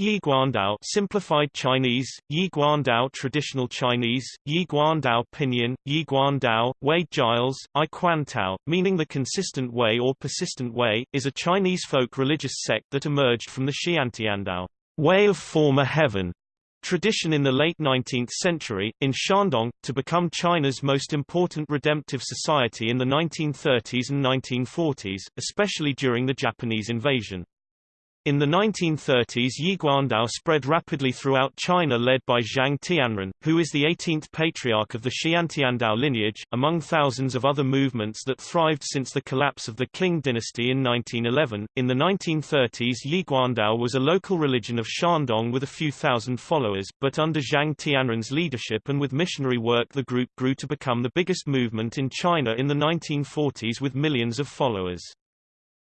Yi Guandao simplified Chinese, Yi Guandao traditional Chinese, Yi Guandao pinyin, Yi Guandao, Wade-Giles, I Quantao, meaning the consistent way or persistent way, is a Chinese folk religious sect that emerged from the Xiantiandao way of former heaven tradition in the late 19th century, in Shandong, to become China's most important redemptive society in the 1930s and 1940s, especially during the Japanese invasion. In the 1930s Yiguandao spread rapidly throughout China led by Zhang Tianren, who is the 18th patriarch of the Xiantiandao lineage, among thousands of other movements that thrived since the collapse of the Qing dynasty in 1911. In the 1930s Yiguandao was a local religion of Shandong with a few thousand followers, but under Zhang Tianren's leadership and with missionary work the group grew to become the biggest movement in China in the 1940s with millions of followers.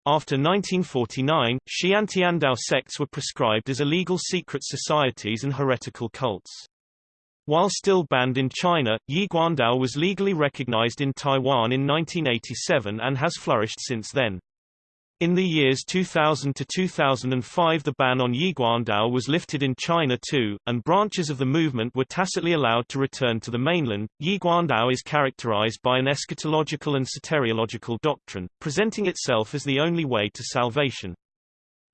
After 1949, Xiantiandao sects were prescribed as illegal secret societies and heretical cults. While still banned in China, Yiguandao was legally recognized in Taiwan in 1987 and has flourished since then. In the years 2000 to 2005 the ban on Yiguandao was lifted in China too, and branches of the movement were tacitly allowed to return to the mainland. Yiguandao is characterized by an eschatological and soteriological doctrine, presenting itself as the only way to salvation.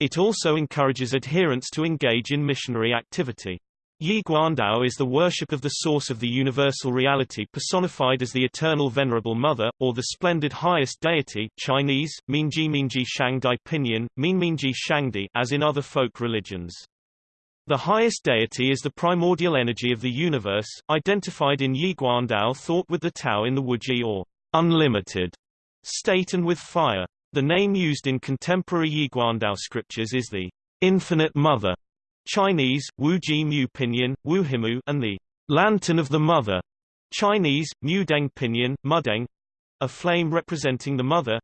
It also encourages adherents to engage in missionary activity. Yi Guandao is the worship of the source of the universal reality personified as the eternal venerable mother, or the splendid highest deity Chinese, Minji Minji Shangdi Pinyin, Min Shangdi as in other folk religions. The highest deity is the primordial energy of the universe, identified in Yi Guandao thought with the Tao in the Wuji or unlimited state and with fire. The name used in contemporary Yi Guandao scriptures is the infinite mother Chinese, Wu Ji Mu Pinyin, Wu Himu, and the Lantern of the Mother, Chinese, Mu Deng Pinyin, Mudeng, a flame representing the Mother,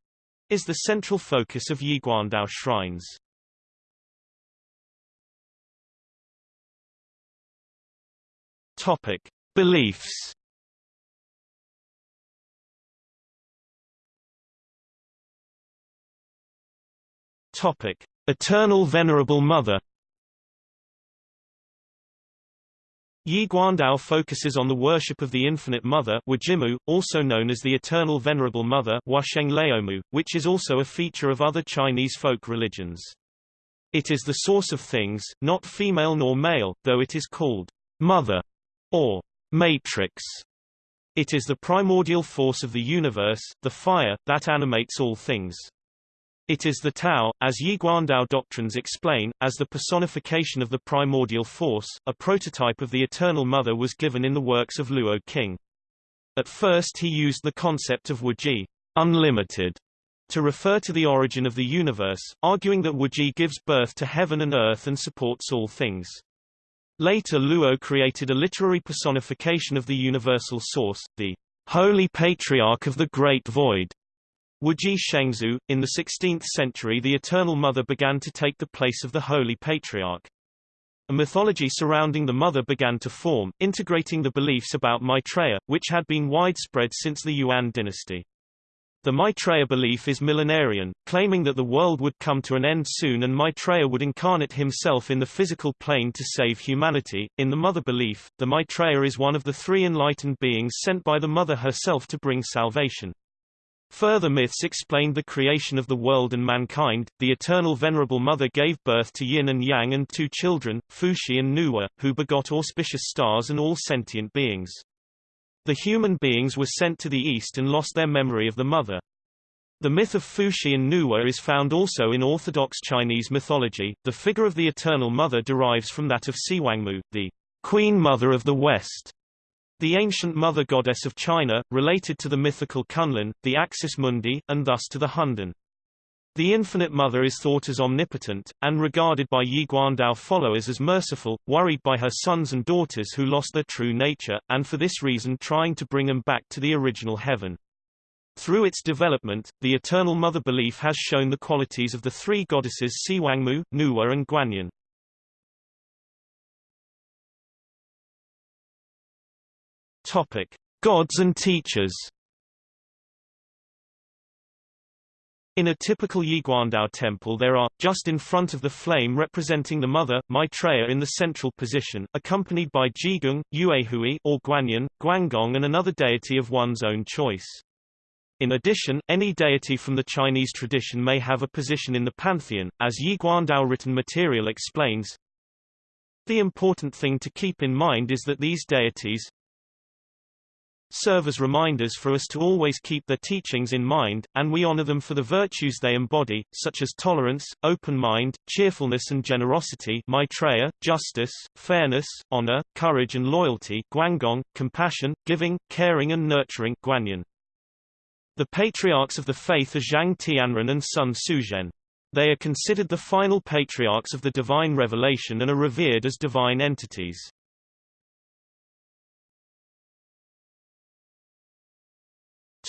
is the central focus of Yiguandao shrines. Topic: Beliefs. Topic: Eternal Venerable Mother. Yi Guandao focuses on the worship of the Infinite Mother Wajimu, also known as the Eternal Venerable Mother which is also a feature of other Chinese folk religions. It is the source of things, not female nor male, though it is called Mother or Matrix. It is the primordial force of the universe, the fire, that animates all things. It is the Tao, as Yiguandao doctrines explain, as the personification of the primordial force. A prototype of the Eternal Mother was given in the works of Luo Qing. At first he used the concept of Wuji, unlimited, to refer to the origin of the universe, arguing that Wuji gives birth to heaven and earth and supports all things. Later Luo created a literary personification of the universal source, the Holy Patriarch of the Great Void, Wuji Shengzu. In the 16th century the Eternal Mother began to take the place of the Holy Patriarch. A mythology surrounding the mother began to form, integrating the beliefs about Maitreya, which had been widespread since the Yuan dynasty. The Maitreya belief is millenarian, claiming that the world would come to an end soon and Maitreya would incarnate himself in the physical plane to save humanity. In the mother belief, the Maitreya is one of the three enlightened beings sent by the mother herself to bring salvation. Further myths explained the creation of the world and mankind. The eternal Venerable Mother gave birth to Yin and Yang and two children, Fuxi and Nuwa, who begot auspicious stars and all sentient beings. The human beings were sent to the east and lost their memory of the mother. The myth of Fuxi and Nuwa is found also in Orthodox Chinese mythology. The figure of the Eternal Mother derives from that of Xiwangmu, the Queen Mother of the West, the ancient mother goddess of China, related to the mythical Kunlun, the Axis Mundi, and thus to the Hundun. The Infinite Mother is thought as omnipotent, and regarded by Yi Guandao followers as merciful, worried by her sons and daughters who lost their true nature, and for this reason trying to bring them back to the original heaven. Through its development, the Eternal Mother belief has shown the qualities of the three goddesses Xiwangmu, Nuwa and Guanyin. Topic: Gods and teachers. In a typical Yiguandao temple there are, just in front of the flame representing the mother, Maitreya in the central position, accompanied by Jigong, Yuehui or Guanyin, Guangong and another deity of one's own choice. In addition, any deity from the Chinese tradition may have a position in the pantheon, as Yiguandao written material explains. The important thing to keep in mind is that these deities, serve as reminders for us to always keep their teachings in mind, and we honor them for the virtues they embody, such as tolerance, open mind, cheerfulness and generosity Maitreya, justice, fairness, honor, courage and loyalty Guangong, compassion, giving, caring and nurturing Guanyin. The patriarchs of the faith are Zhang Tianren and Sun Suzhen. They are considered the final patriarchs of the divine revelation and are revered as divine entities.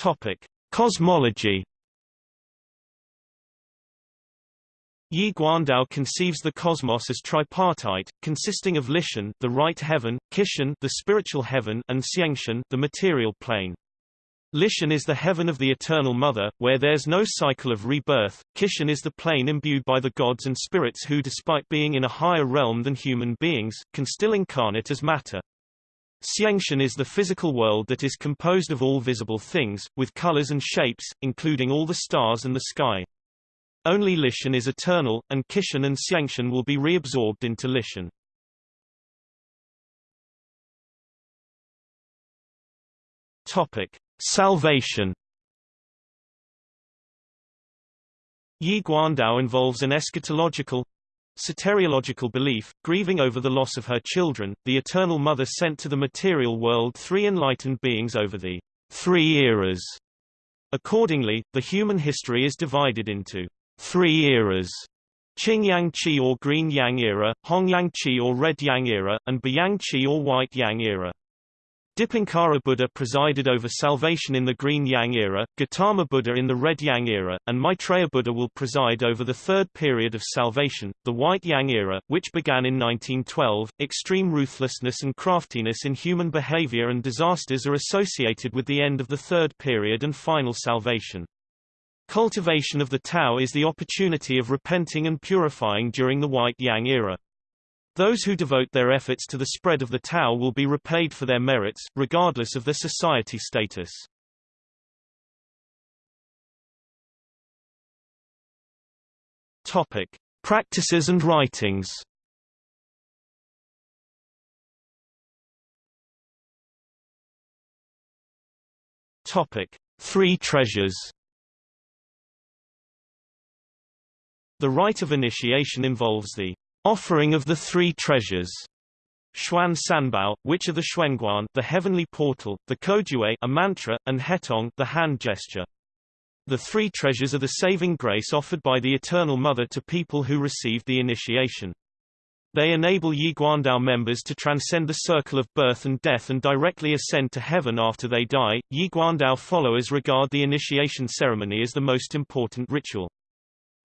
Topic: Cosmology. Yi Guandao conceives the cosmos as tripartite, consisting of Lishan, the right heaven, Qishan, the spiritual heaven, and Xiangshan, the material plane. Lishan is the heaven of the Eternal Mother, where there's no cycle of rebirth. Qishan is the plane imbued by the gods and spirits who despite being in a higher realm than human beings, can still incarnate as matter. Xiangshan is the physical world that is composed of all visible things, with colors and shapes, including all the stars and the sky. Only Lishan is eternal, and Qishan and Xiangshan will be reabsorbed into Lishan. Topic: Salvation. Yi Guandao involves an eschatological, Soteriological belief, grieving over the loss of her children, the Eternal Mother sent to the material world three enlightened beings over the three eras. Accordingly, the human history is divided into three eras Qing Yang Qi or Green Yang era, Hong Yang Qi or Red Yang era, and Bayang Qi or White Yang era. Dipankara Buddha presided over salvation in the Green Yang era, Gautama Buddha in the Red Yang era, and Maitreya Buddha will preside over the third period of salvation, the White Yang era, which began in 1912. Extreme ruthlessness and craftiness in human behavior and disasters are associated with the end of the third period and final salvation. Cultivation of the Tao is the opportunity of repenting and purifying during the White Yang era. Those who devote their efforts to the spread of the Tao will be repaid for their merits, regardless of their society status. Topic: Practices and writings. Topic: Three treasures. The rite of initiation involves the Offering of the Three Treasures Xuan Sanbao, which are the Xuanguan, the heavenly portal, the Kojuei, a mantra, and Hetong, the hand gesture. The three treasures are the saving grace offered by the Eternal Mother to people who receive the initiation. They enable Yi Guandao members to transcend the circle of birth and death and directly ascend to heaven after they die. Yi Guandao followers regard the initiation ceremony as the most important ritual.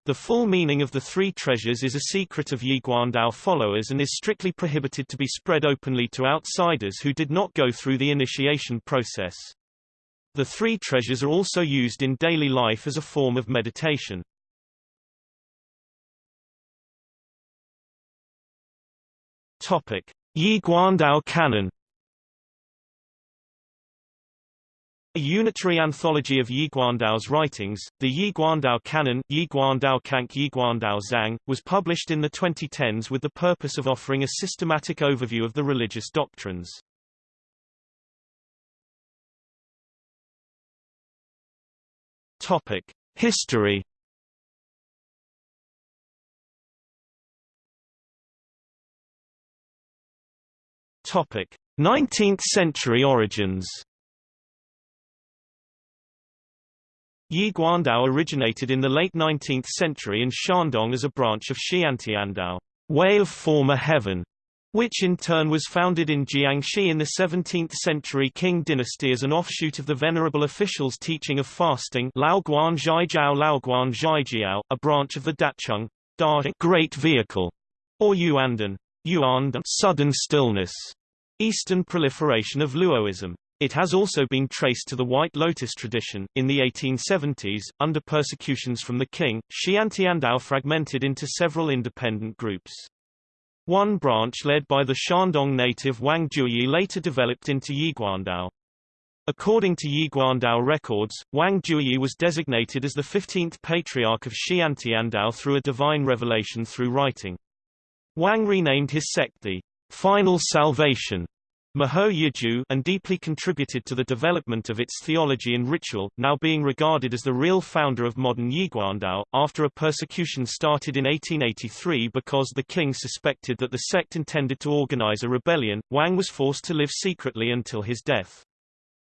The full meaning of the three treasures is a secret of Yi Guandao followers and is strictly prohibited to be spread openly to outsiders who did not go through the initiation process. The three treasures are also used in daily life as a form of meditation. Topic: Yi Guandao Canon A unitary anthology of Yi Guandao's writings, the Yi Guandao Canon Yi Guandao Kank Yi Guandao Zhang, was published in the 2010s with the purpose of offering a systematic overview of the religious doctrines. Topic: History. Topic: 19th century origins. Yi Guandao originated in the late 19th century in Shandong as a branch of Xiantiandao, way of former heaven, which in turn was founded in Jiangxi in the 17th century Qing dynasty as an offshoot of the venerable official's teaching of fasting Lao Guan Zhaijiao Lao Guan a branch of the Dacheng Da Great Vehicle, or Yuandan Yuandan sudden stillness, Eastern proliferation of Luoism. It has also been traced to the White Lotus tradition. In the 1870s, under persecutions from the king, Xiantiandao fragmented into several independent groups. One branch led by the Shandong native Wang Juyi later developed into Yiguandao. According to Yiguandao records, Wang Juyi was designated as the 15th patriarch of Xiantiandao through a divine revelation through writing. Wang renamed his sect the Final Salvation Maho Yiju and deeply contributed to the development of its theology and ritual, now being regarded as the real founder of modern Yiguandao. After a persecution started in 1883 because the king suspected that the sect intended to organize a rebellion, Wang was forced to live secretly until his death.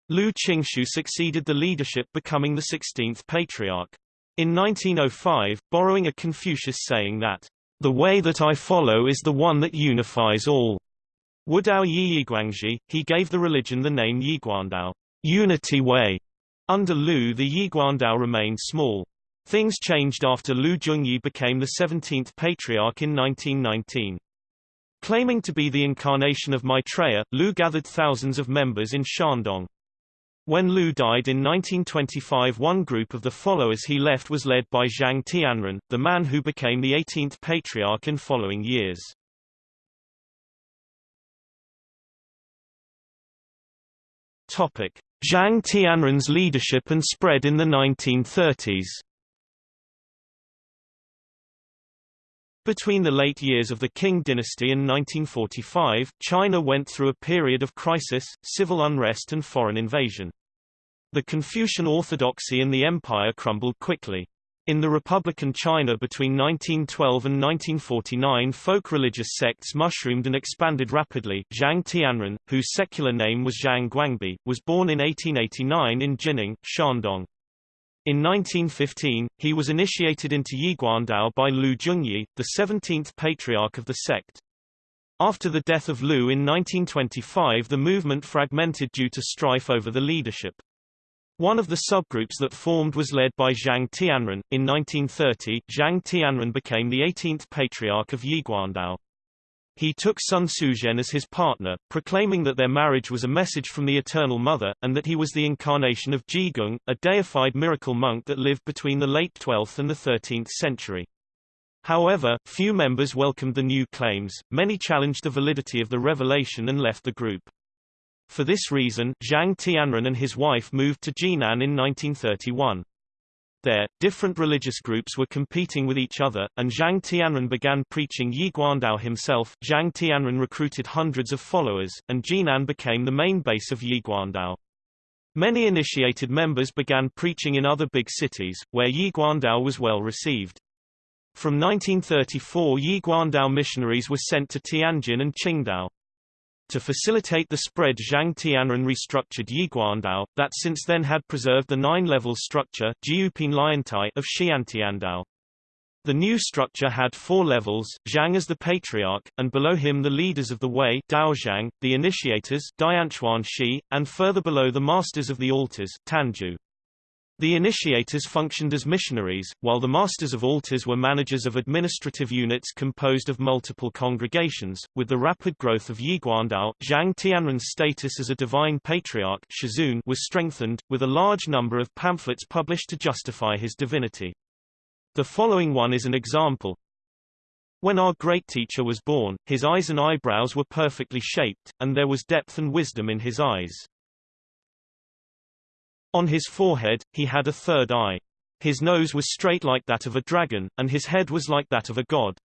Lu Qingshu succeeded the leadership becoming the 16th patriarch. In 1905, borrowing a Confucius saying that, "...the way that I follow is the one that unifies all." Wudao Yi Yiguangji, he gave the religion the name Yiguandao, Unity Way. Under Lu the Yiguandao remained small. Things changed after Lu Junyi became the 17th patriarch in 1919. Claiming to be the incarnation of Maitreya, Lu gathered thousands of members in Shandong. When Lu died in 1925 one group of the followers he left was led by Zhang Tianren, the man who became the 18th patriarch in following years. Topic: Zhang Tianren's leadership and spread in the 1930s. Between the late years of the Qing dynasty and 1945, China went through a period of crisis, civil unrest and foreign invasion. The Confucian orthodoxy in the empire crumbled quickly. In the Republican China between 1912 and 1949 folk religious sects mushroomed and expanded rapidly. Zhang Tianren, whose secular name was Zhang Guangbi, was born in 1889 in Jining, Shandong. In 1915, he was initiated into Yiguandao by Lu Junyi, the 17th patriarch of the sect. After the death of Lu in 1925 the movement fragmented due to strife over the leadership. One of the subgroups that formed was led by Zhang Tianren. In 1930, Zhang Tianren became the 18th patriarch of Yiguandao. He took Sun Suzhen as his partner, proclaiming that their marriage was a message from the Eternal Mother, and that he was the incarnation of Jigong, a deified miracle monk that lived between the late 12th and the 13th century. However, few members welcomed the new claims, many challenged the validity of the revelation and left the group. For this reason, Zhang Tianren and his wife moved to Jinan in 1931. There, different religious groups were competing with each other, and Zhang Tianren began preaching Yiguandao himself. Zhang Tianren recruited hundreds of followers, and Jinan became the main base of Yiguandao. Many initiated members began preaching in other big cities, where Yiguandao was well received. From 1934 Yiguandao missionaries were sent to Tianjin and Qingdao. To facilitate the spread Zhang Tianren restructured Yiguandao, that since then had preserved the nine-level structure of Xiantiandao. The new structure had four levels, Zhang as the patriarch, and below him the leaders of the way Daozhang, the initiators Dianchuan Shi, and further below the masters of the altars Tanju. The initiators functioned as missionaries, while the masters of altars were managers of administrative units composed of multiple congregations. With the rapid growth of Yiguandao, Zhang Tianren's status as a divine patriarch Shizun was strengthened, with a large number of pamphlets published to justify his divinity. The following one is an example. When our great teacher was born, his eyes and eyebrows were perfectly shaped, and there was depth and wisdom in his eyes. On his forehead, he had a third eye. His nose was straight like that of a dragon, and his head was like that of a god.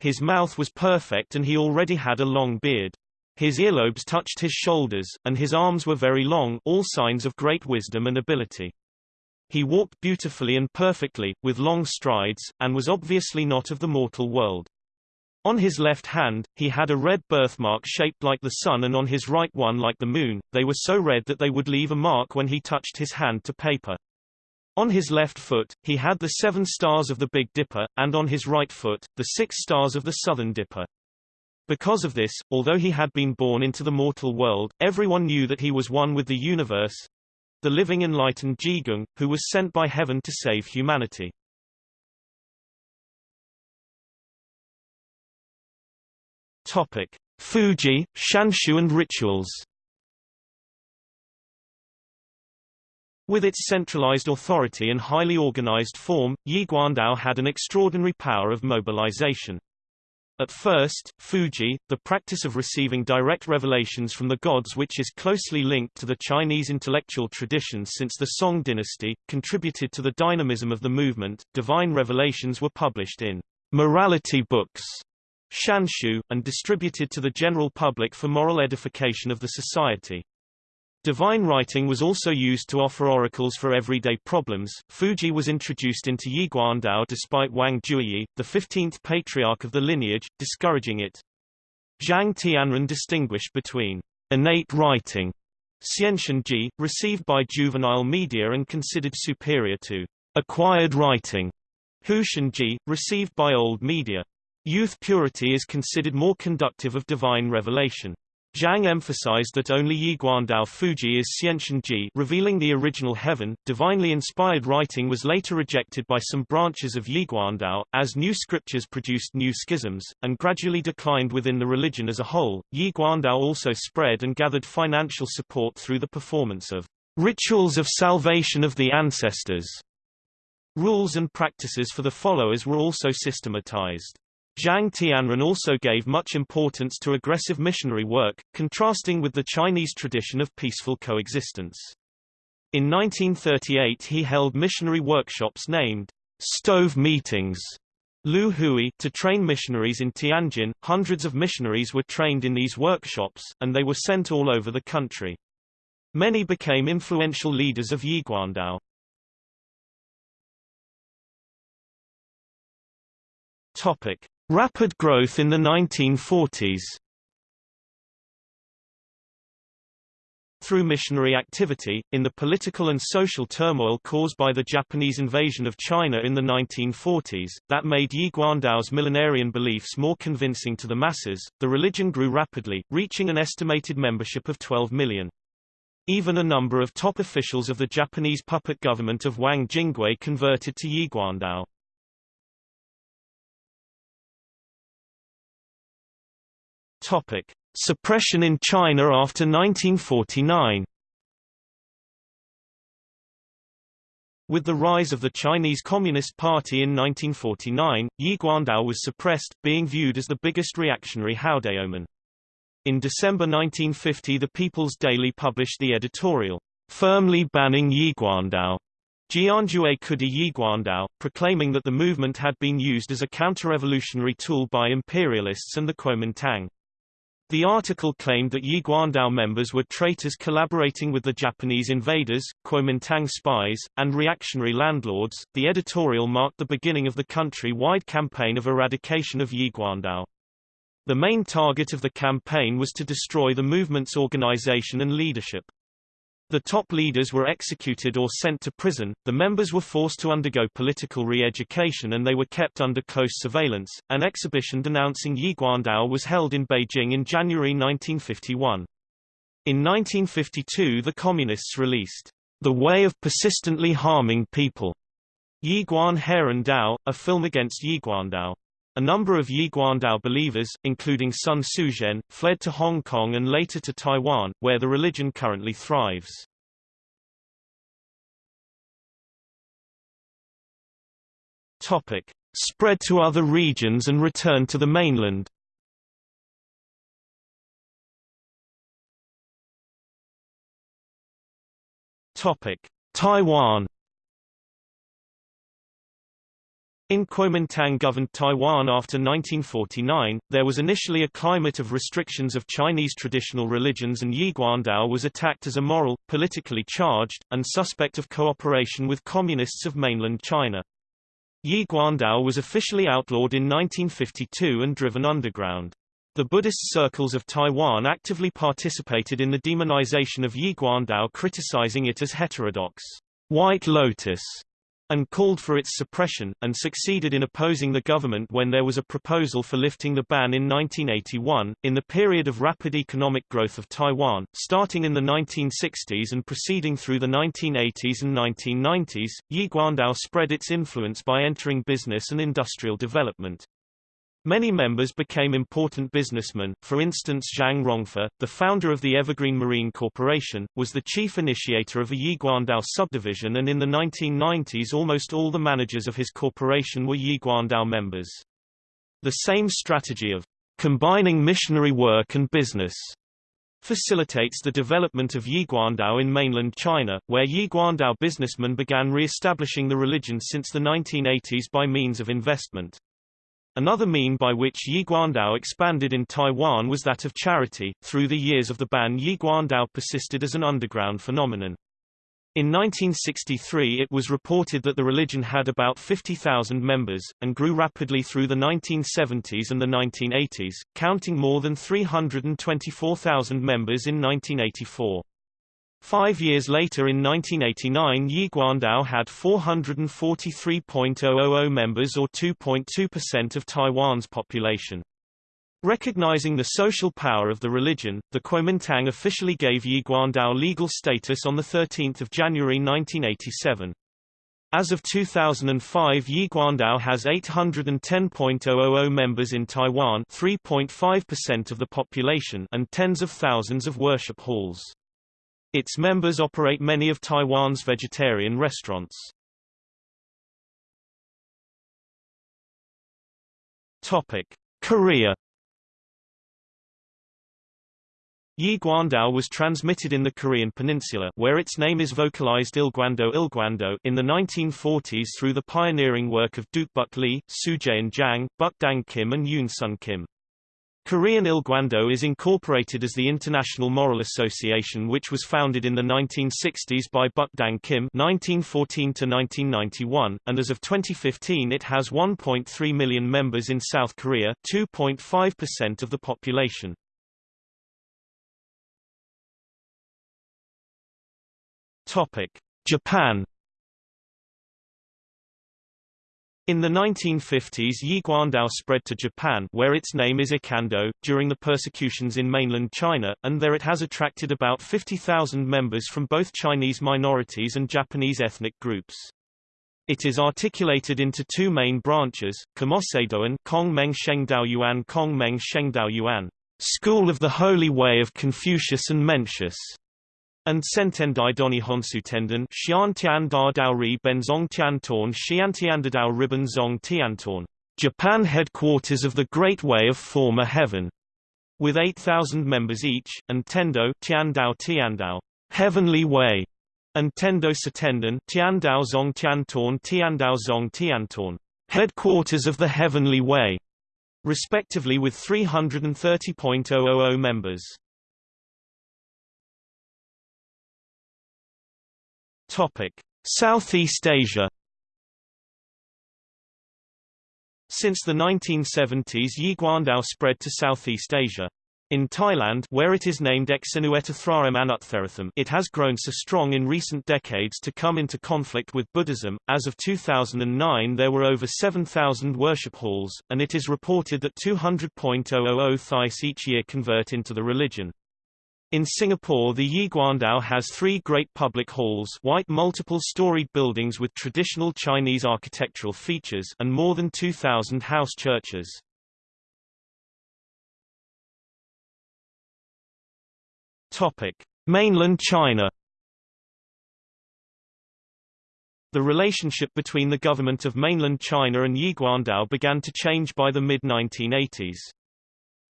His mouth was perfect and he already had a long beard. His earlobes touched his shoulders, and his arms were very long all signs of great wisdom and ability. He walked beautifully and perfectly, with long strides, and was obviously not of the mortal world. On his left hand, he had a red birthmark shaped like the sun and on his right one like the moon, they were so red that they would leave a mark when he touched his hand to paper. On his left foot, he had the seven stars of the Big Dipper, and on his right foot, the six stars of the Southern Dipper. Because of this, although he had been born into the mortal world, everyone knew that he was one with the universe, the living enlightened Jigong, who was sent by heaven to save humanity. Topic: Fuji, Shanshu and rituals. With its centralized authority and highly organized form, Yiguandao had an extraordinary power of mobilization. At first, Fuji, the practice of receiving direct revelations from the gods which is closely linked to the Chinese intellectual tradition since the Song dynasty, contributed to the dynamism of the movement. Divine revelations were published in morality books, shanshu, and distributed to the general public for moral edification of the society. Divine writing was also used to offer oracles for everyday problems. Fuji was introduced into Yiguandao despite Wang Juyi, the 15th patriarch of the lineage, discouraging it. Zhang Tianren distinguished between innate writing, Xianxinji, received by juvenile media and considered superior to acquired writing, Huxinji, received by old media. Youth purity is considered more conductive of divine revelation. Zhang emphasized that only Yiguandao Fuji is Xianxinji revealing the original heaven. Divinely inspired writing was later rejected by some branches of Yiguandao, as new scriptures produced new schisms, and gradually declined within the religion as a whole. Yiguandao also spread and gathered financial support through the performance of rituals of salvation of the ancestors. Rules and practices for the followers were also systematized. Zhang Tianren also gave much importance to aggressive missionary work, contrasting with the Chinese tradition of peaceful coexistence. In 1938 he held missionary workshops named stove meetings Lu Hui to train missionaries in Tianjin. Hundreds of missionaries were trained in these workshops, and they were sent all over the country. Many became influential leaders of Yiguandao. Topic: Rapid growth in the 1940s Through missionary activity, in the political and social turmoil caused by the Japanese invasion of China in the 1940s, that made Yiguandao's millenarian beliefs more convincing to the masses, the religion grew rapidly, reaching an estimated membership of 12 million. Even a number of top officials of the Japanese puppet government of Wang Jingwei converted to Yiguandao. Topic: Suppression in China after 1949. With the rise of the Chinese Communist Party in 1949, Yiguandao was suppressed, being viewed as the biggest reactionary Haodaomen. In December 1950 the People's Daily published the editorial, firmly banning Yiguandao, Jianjue Kudi Yiguandao, proclaiming that the movement had been used as a counter-revolutionary tool by imperialists and the Kuomintang. The article claimed that Yiguandao members were traitors collaborating with the Japanese invaders, Kuomintang spies, and reactionary landlords. The editorial marked the beginning of the country-wide campaign of eradication of Yiguandao. The main target of the campaign was to destroy the movement's organization and leadership. The top leaders were executed or sent to prison, the members were forced to undergo political re-education and they were kept under close surveillance. An exhibition denouncing Yiguandao was held in Beijing in January 1951. In 1952 the Communists released The Way of Persistently Harming People, Yiguan Heron Dao, a film against Yiguandao. A number of Yiguandao believers, including Sun Suzhen, fled to Hong Kong and later to Taiwan, where the religion currently thrives. Topic. Spread to other regions and return to the mainland Topic. Taiwan In Kuomintang-governed Taiwan after 1949, there was initially a climate of restrictions of Chinese traditional religions and Yiguandao was attacked as immoral, politically charged, and suspect of cooperation with communists of mainland China. Yiguandao was officially outlawed in 1952 and driven underground. The Buddhist circles of Taiwan actively participated in the demonization of Yiguandao criticizing it as heterodox, white lotus, and called for its suppression, and succeeded in opposing the government when there was a proposal for lifting the ban in 1981. In the period of rapid economic growth of Taiwan, starting in the 1960s and proceeding through the 1980s and 1990s, Yiguandao spread its influence by entering business and industrial development. Many members became important businessmen, for instance Zhang Rongfa, the founder of the Evergreen Marine Corporation, was the chief initiator of a Yiguandao subdivision and in the 1990s almost all the managers of his corporation were Yiguandao members. The same strategy of combining missionary work and business facilitates the development of Yiguandao in mainland China, where Yiguandao businessmen began re-establishing the religion since the 1980s by means of investment. Another mean by which Yiguandao expanded in Taiwan was that of charity. Through the years of the ban Yiguandao persisted as an underground phenomenon. In 1963 it was reported that the religion had about 50,000 members, and grew rapidly through the 1970s and the 1980s, counting more than 324,000 members in 1984. Five years later in 1989 Yiguandao had 443.000 members or 2.2% of Taiwan's population. Recognizing the social power of the religion, the Kuomintang officially gave Yiguandao legal status on 13 January 1987. As of 2005 Yiguandao has 810.000 members in Taiwan 3.5% of the population and tens of thousands of worship halls. Its members operate many of Taiwan's vegetarian restaurants. Topic: Korea. Yiguandao was transmitted in the Korean peninsula where its name is vocalized Ilguando Ilguando in the 1940s through the pioneering work of Dukbuk Lee, Sujaeun Jang, Bukdang Kim and Yoon Sun Kim. Korean Ilguando is incorporated as the International Moral Association which was founded in the 1960s by Bukdang Kim 1914 and as of 2015 it has 1.3 million members in South Korea 2.5% of the population. Japan In the 1950s Yiguandao spread to Japan where its name is Ikando, during the persecutions in mainland China, and there it has attracted about 50,000 members from both Chinese minorities and Japanese ethnic groups. It is articulated into two main branches, Komoseidoan Kong Meng Yuan Kong Meng Yuan, School of the Holy Way of Confucius and Mencius, and Sentendai Doni Honsu Tenden Xian Tian Da Dao Ri Benzong Tian Torn Xiantiandadao Ribbon Zong Japan headquarters of the Great Way of Former Heaven, with 8,000 members each, and Tendo Tiandao Tiandao, Heavenly Way, and Tendo Satenden Tiandao Zong Tiantorn Tiandao Zong Tiantorn, headquarters of the Heavenly Way, respectively with 330.000 members. Topic: Southeast Asia. Since the 1970s Yiguandao spread to Southeast Asia. In Thailand where it is named Exenuetathraram Anuttaratham it has grown so strong in recent decades to come into conflict with Buddhism. As of 2009 there were over 7,000 worship halls, and it is reported that 200.000 Thais each year convert into the religion. In Singapore the Yiguandao has three great public halls white multiple-storied buildings with traditional Chinese architectural features and more than 2,000 house churches. Mainland China The relationship between the government of mainland China and Yiguandao began to change by the mid-1980s.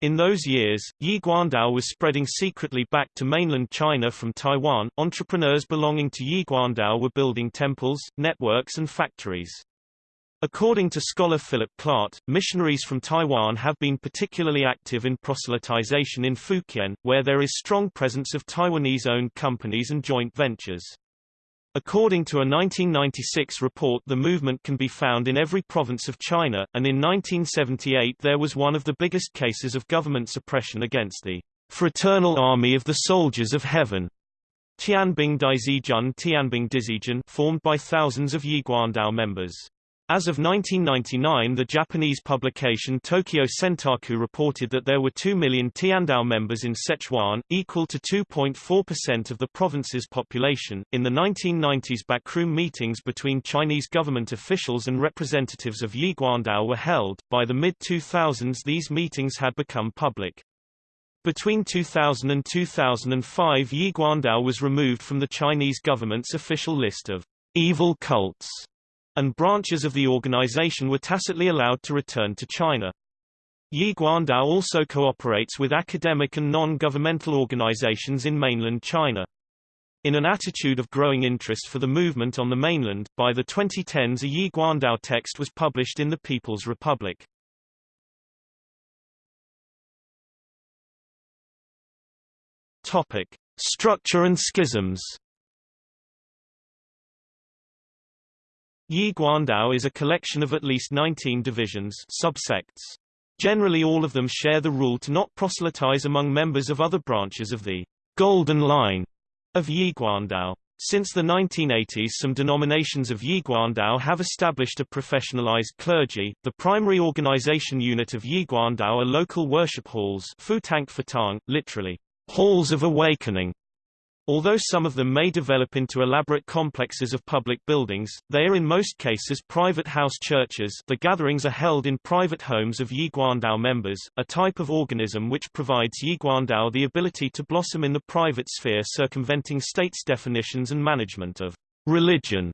In those years, Yiguandao was spreading secretly back to mainland China from Taiwan. Entrepreneurs belonging to Yiguandao were building temples, networks and factories. According to scholar Philip Clart, missionaries from Taiwan have been particularly active in proselytization in Fukien, where there is strong presence of Taiwanese-owned companies and joint ventures. According to a 1996 report the movement can be found in every province of China, and in 1978 there was one of the biggest cases of government suppression against the Fraternal Army of the Soldiers of Heaven, Tianbing Daizijun Tianbing Dizijun formed by thousands of Yiguandao members. As of 1999 the Japanese publication Tokyo Sentaku reported that there were 2 million Tiandao members in Sichuan, equal to 2.4% of the province's population. In the 1990s backroom meetings between Chinese government officials and representatives of Yiguandao were held. By the mid-2000s these meetings had become public. Between 2000 and 2005 Yiguandao was removed from the Chinese government's official list of evil cults and branches of the organization were tacitly allowed to return to China. Yiguandao also cooperates with academic and non-governmental organizations in mainland China. In an attitude of growing interest for the movement on the mainland, by the 2010s a Yiguandao text was published in the People's Republic. Topic: Structure and schisms. Yi Guandao is a collection of at least 19 divisions subsects. Generally all of them share the rule to not proselytize among members of other branches of the Golden Line of Yi Guandao. Since the 1980s some denominations of Yi Guandao have established a professionalized clergy. The primary organization unit of Yi Guandao are local worship halls Futang Fatang, literally, halls of awakening, Although some of them may develop into elaborate complexes of public buildings, they are in most cases private house churches the gatherings are held in private homes of Yiguandao members, a type of organism which provides Yiguandao the ability to blossom in the private sphere circumventing state's definitions and management of religion.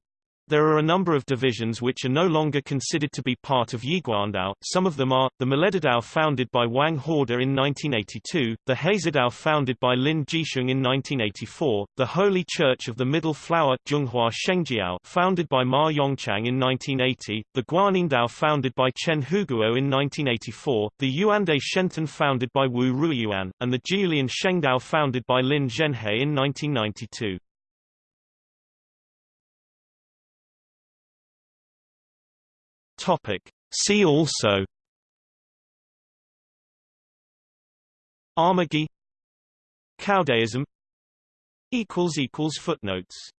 There are a number of divisions which are no longer considered to be part of Yiguandao. Some of them are, the Miledadao founded by Wang Horde in 1982, the Hazedao founded by Lin Jisheng in 1984, the Holy Church of the Middle Flower Zhonghua Shengjiao founded by Ma Yongchang in 1980, the Guaningdao founded by Chen Huguo in 1984, the Yuande Shenten founded by Wu Ruiyuan, and the Jiulian Shengdao founded by Lin Zhenhe in 1992. Topic. See also Armagi Caodaism Footnotes